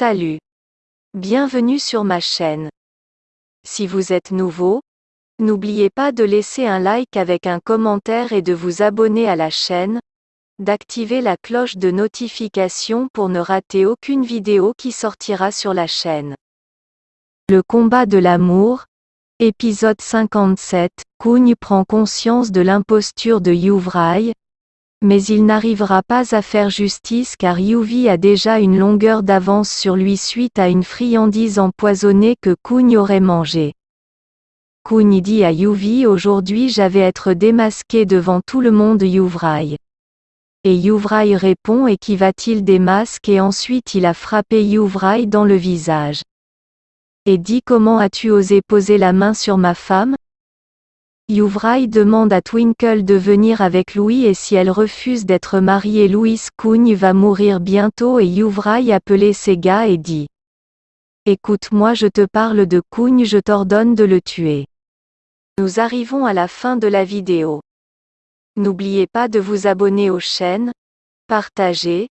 Salut. Bienvenue sur ma chaîne. Si vous êtes nouveau, n'oubliez pas de laisser un like avec un commentaire et de vous abonner à la chaîne, d'activer la cloche de notification pour ne rater aucune vidéo qui sortira sur la chaîne. Le combat de l'amour, épisode 57, Kugne prend conscience de l'imposture de Yuvrai, mais il n'arrivera pas à faire justice car Yuvi a déjà une longueur d'avance sur lui suite à une friandise empoisonnée que Kugne aurait mangée. Kugne dit à Yuvi aujourd'hui j'avais être démasqué devant tout le monde Yuvrai. Et Yuvrai répond et qui va-t-il démasquer et ensuite il a frappé Yuvrai dans le visage. Et dit comment as-tu osé poser la main sur ma femme? Yuvrai demande à Twinkle de venir avec Louis et si elle refuse d'être mariée Louis Kugne va mourir bientôt et Yuvrai appelait ses gars et dit Écoute-moi je te parle de Kugne je t'ordonne de le tuer. Nous arrivons à la fin de la vidéo. N'oubliez pas de vous abonner aux chaînes, partager,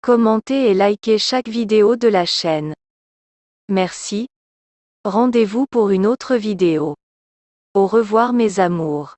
commenter et liker chaque vidéo de la chaîne. Merci. Rendez-vous pour une autre vidéo. Au revoir mes amours.